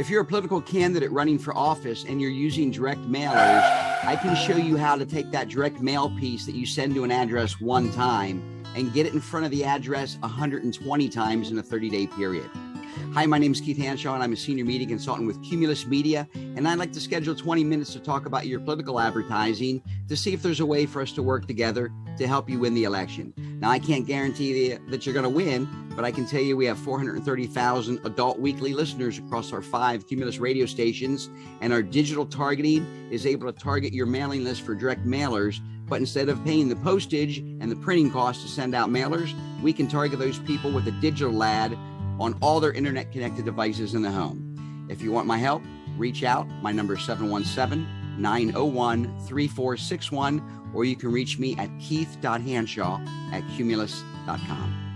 If you're a political candidate running for office and you're using direct mailers, I can show you how to take that direct mail piece that you send to an address one time and get it in front of the address 120 times in a 30 day period. Hi, my name is Keith Hanshaw, and I'm a senior media consultant with Cumulus Media. And I'd like to schedule 20 minutes to talk about your political advertising to see if there's a way for us to work together to help you win the election. Now, I can't guarantee that you're going to win, but I can tell you we have 430,000 adult weekly listeners across our five Cumulus radio stations, and our digital targeting is able to target your mailing list for direct mailers. But instead of paying the postage and the printing costs to send out mailers, we can target those people with a digital ad on all their internet connected devices in the home. If you want my help, reach out. My number is 717 901 3461, or you can reach me at keith.hanshaw at cumulus.com.